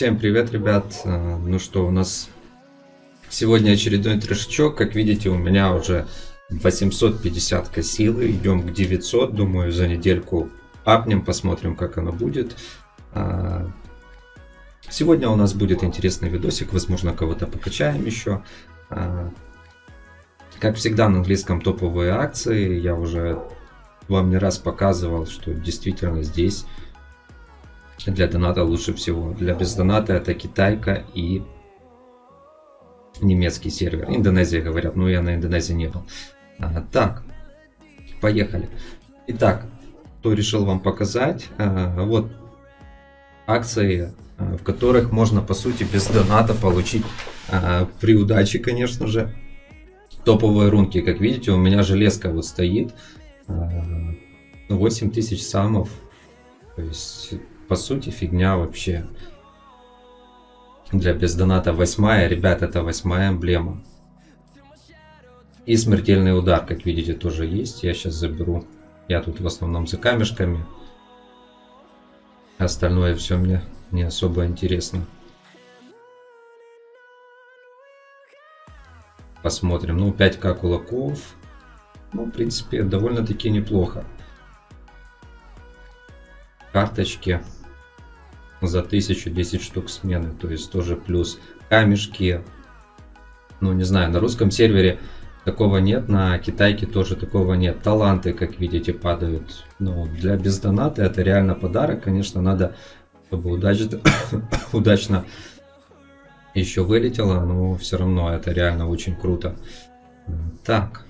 Всем привет, ребят. Э, ну что, у нас сегодня очередной трешачок. Как видите, у меня уже 850 косилы. Идем к 900. Думаю, за недельку апнем, посмотрим, как оно будет. А, сегодня у нас будет интересный видосик. Возможно, кого-то покачаем еще. А, как всегда, на английском топовые акции. Я уже вам не раз показывал, что действительно здесь для доната лучше всего. Для бездоната это китайка и немецкий сервер. Индонезия говорят, но я на Индонезии не был. А, так, поехали. Итак, кто решил вам показать, а, вот акции, а, в которых можно по сути без доната получить а, при удаче, конечно же, топовые рунки. Как видите, у меня железка вот стоит. А, 8000 самов. То есть по сути фигня вообще. Для бездоната восьмая, ребят, это восьмая эмблема. И смертельный удар, как видите, тоже есть. Я сейчас заберу. Я тут в основном за камешками. Остальное все мне не особо интересно. Посмотрим. Ну, 5к кулаков. Ну, в принципе, довольно-таки неплохо. Карточки за 1010 штук смены. То есть тоже плюс камешки. Ну, не знаю, на русском сервере такого нет, на китайке тоже такого нет. Таланты, как видите, падают. Но для бездоната это реально подарок. Конечно, надо, чтобы удачно, удачно еще вылетело, но все равно это реально очень круто. Так.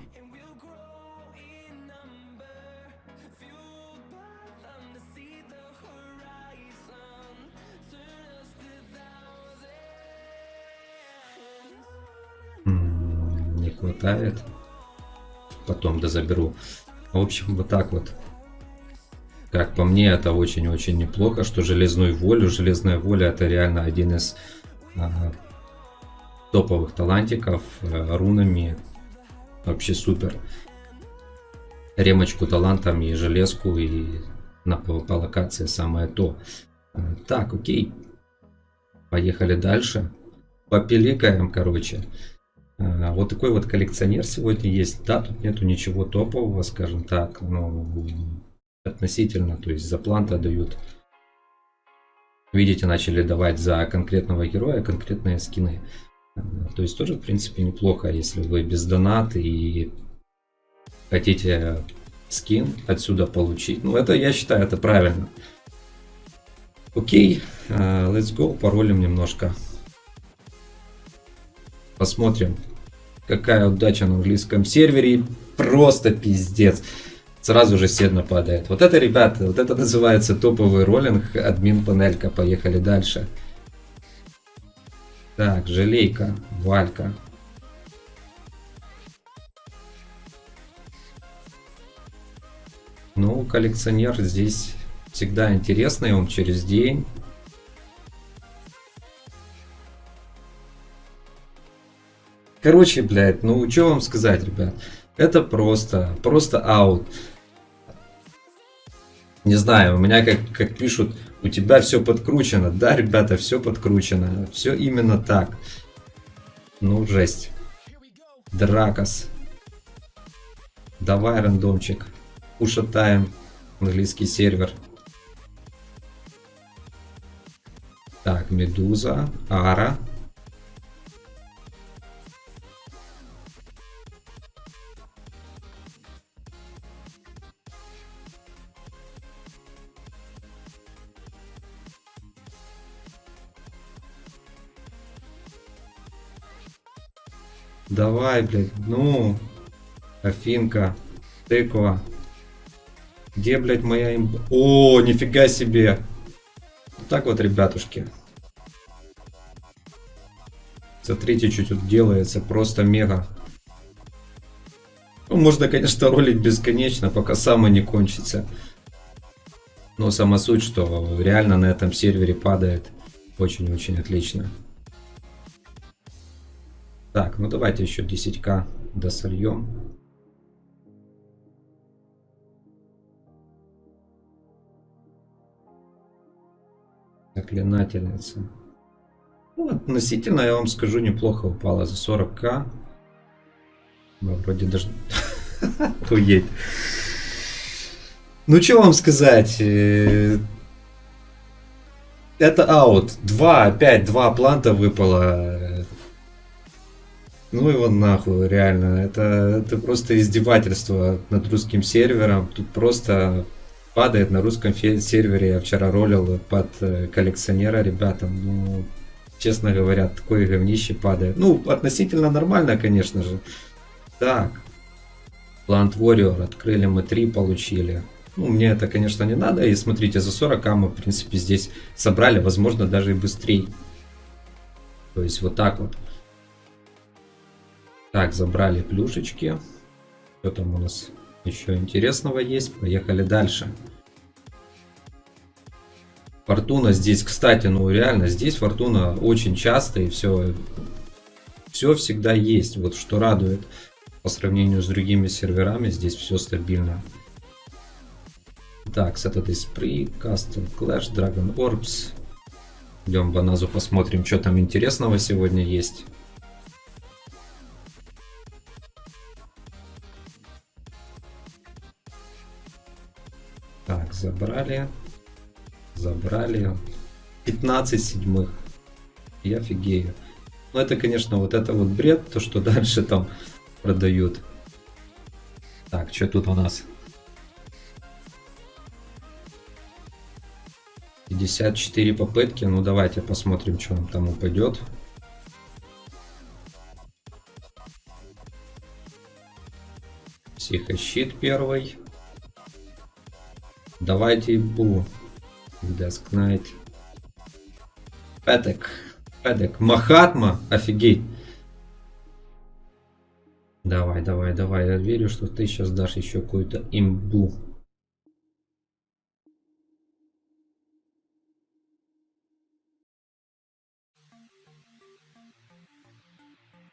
Хватает. Потом дозаберу. В общем, вот так вот. Как по мне, это очень-очень неплохо, что железную волю. Железная воля это реально один из а, топовых талантиков. А, рунами вообще супер. Ремочку талантом и железку и на по локации самое то. А, так, окей. Поехали дальше. Попеликаем, короче. А, вот такой вот коллекционер сегодня есть. Да, тут нету ничего топового, скажем так, но относительно, то есть за планта дают. Видите, начали давать за конкретного героя конкретные скины. А, то есть тоже, в принципе, неплохо, если вы без доната и хотите скин отсюда получить. Ну, это, я считаю, это правильно. Окей, uh, let's go, паролим немножко. Посмотрим, Какая удача на английском сервере. Просто пиздец. Сразу же седно падает. Вот это, ребята, вот это называется топовый роллинг. Админ панелька. Поехали дальше. Так, желейка, валька. Ну, коллекционер здесь всегда интересный, он через день Короче, блядь, ну что вам сказать, ребят. Это просто, просто аут. Не знаю, у меня как, как пишут, у тебя все подкручено. Да, ребята, все подкручено. Все именно так. Ну, жесть. Дракос. Давай, рандомчик. Ушатаем английский сервер. Так, Медуза, Ара. Давай, блядь, ну. Афинка. Тыква. Где, блядь, моя имба? О, нифига себе. Вот так вот, ребятушки. Смотрите, что тут делается. Просто мега. Ну, можно, конечно, ролить бесконечно, пока самое не кончится. Но сама суть, что реально на этом сервере падает очень-очень отлично. Так, ну давайте еще 10к досольем. Заклинательница. Ну, относительно, я вам скажу, неплохо упала за 40к. Ну, вроде даже... Охуеть. Ну, что вам сказать? Э, это аут. Два, опять два планта выпало. Ну его нахуй, реально. Это, это просто издевательство над русским сервером. Тут просто падает на русском сервере. Я вчера ролил под э, коллекционера ребятам. Ну, честно говоря, такое говнище падает. Ну, относительно нормально, конечно же. Так. Plant Warrior. Открыли мы три, получили. Ну, мне это, конечно, не надо. И смотрите, за 40 мы, в принципе, здесь собрали, возможно, даже и быстрее. То есть вот так вот. Так, забрали плюшечки. Что там у нас еще интересного есть? Поехали дальше. Фортуна здесь, кстати, ну реально, здесь фортуна очень часто и все, все всегда есть. Вот что радует по сравнению с другими серверами, здесь все стабильно. Так, Saturday Spree, Custom Clash, Dragon Orbs. Идем в Баназу посмотрим, что там интересного сегодня есть. Так, забрали. Забрали. 15 седьмых. Я офигею. Ну, это, конечно, вот это вот бред, то, что дальше там продают. Так, что тут у нас? 54 попытки. Ну, давайте посмотрим, что нам там упадет. Психощит первый. Давайте бу. Desk Knight. Петек. Петек. Махатма. Офигеть. Давай, давай, давай. Я верю, что ты сейчас дашь еще какую-то имбу.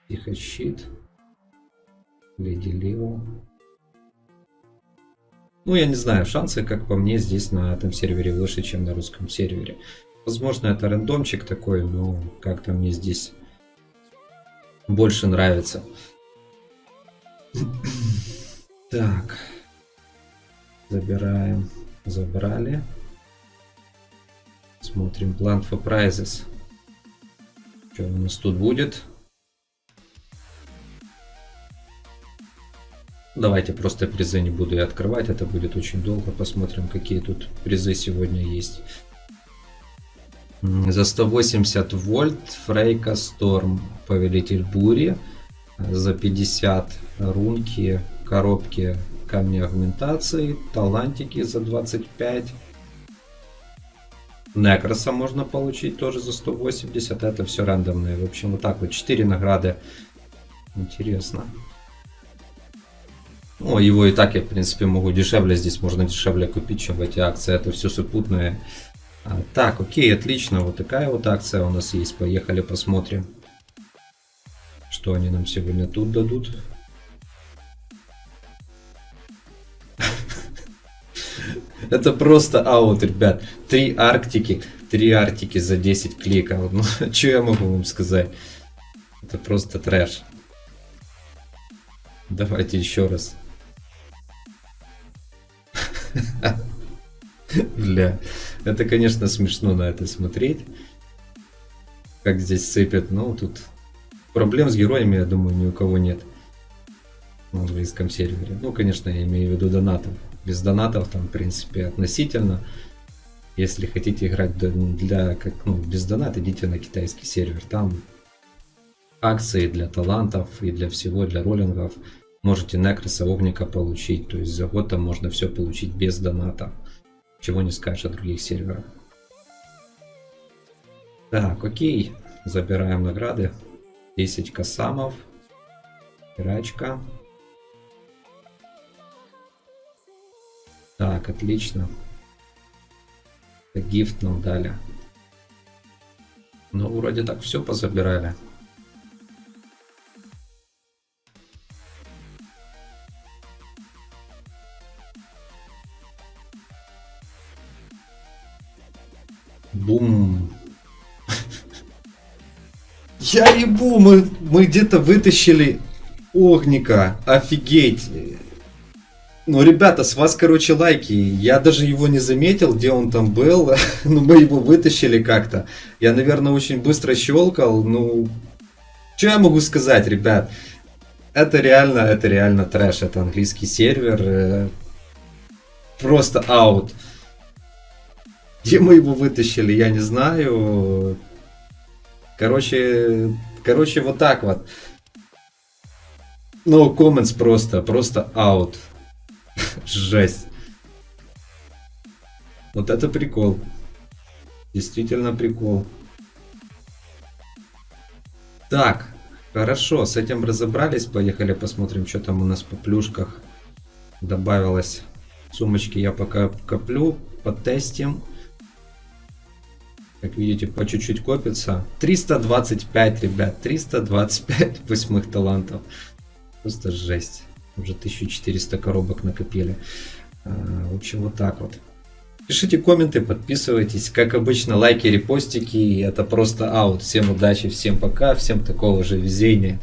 Тихощит. Леди Лео. Ну, я не знаю, шансы, как по мне, здесь на этом сервере выше, чем на русском сервере. Возможно, это рандомчик такой, но как-то мне здесь больше нравится. Так. Забираем. Забрали. Смотрим. Plan for prizes. Что у нас тут будет? Давайте просто призы не буду я открывать, это будет очень долго. Посмотрим, какие тут призы сегодня есть. За 180 вольт Фрейка Сторм, Повелитель Бури. За 50 рунки, коробки камни агментации, талантики за 25. Некроса можно получить тоже за 180, это все рандомные. В общем, вот так вот 4 награды. Интересно. Ну, его и так я, в принципе, могу дешевле. Здесь можно дешевле купить, чем в эти акции. Это все сопутное. А, так, окей, отлично. Вот такая вот акция у нас есть. Поехали посмотрим, что они нам сегодня тут дадут. Это просто аут, ребят. Три арктики. Три арктики за 10 кликов. Ну, что я могу вам сказать? Это просто трэш. Давайте еще раз. Бля, это, конечно, смешно на это смотреть. Как здесь сыпят. Ну, тут проблем с героями, я думаю, ни у кого нет. На английском сервере. Ну, конечно, я имею в виду донатов. Без донатов там, в принципе, относительно. Если хотите играть для, как, ну, без доната, идите на китайский сервер. Там акции для талантов и для всего, для роллингов можете Некроса Огника получить. То есть за год там можно все получить без доната. Чего не скажешь о других серверах. Так, окей. Забираем награды. 10 косамов. Пирачка. Так, отлично. Гифт нам дали. Ну, вроде так все позабирали. Бум. Я ебу, мы, мы где-то вытащили огника. Офигеть. Ну, ребята, с вас, короче, лайки. Я даже его не заметил, где он там был. ну, мы его вытащили как-то. Я, наверное, очень быстро щелкал. Ну, что я могу сказать, ребят? Это реально, это реально трэш. Это английский сервер. Э, просто аут. Где мы его вытащили, я не знаю. Короче, короче, вот так вот. No comments просто, просто аут. Жесть. Вот это прикол. Действительно прикол. Так, хорошо, с этим разобрались. Поехали посмотрим, что там у нас по плюшках добавилось. Сумочки я пока коплю, потестим. Как видите, по чуть-чуть копится. 325, ребят, 325 восьмых талантов. Просто жесть. Уже 1400 коробок накопили. А, в общем, вот так вот. Пишите комменты, подписывайтесь. Как обычно, лайки, репостики. Это просто аут. Всем удачи, всем пока, всем такого же везения.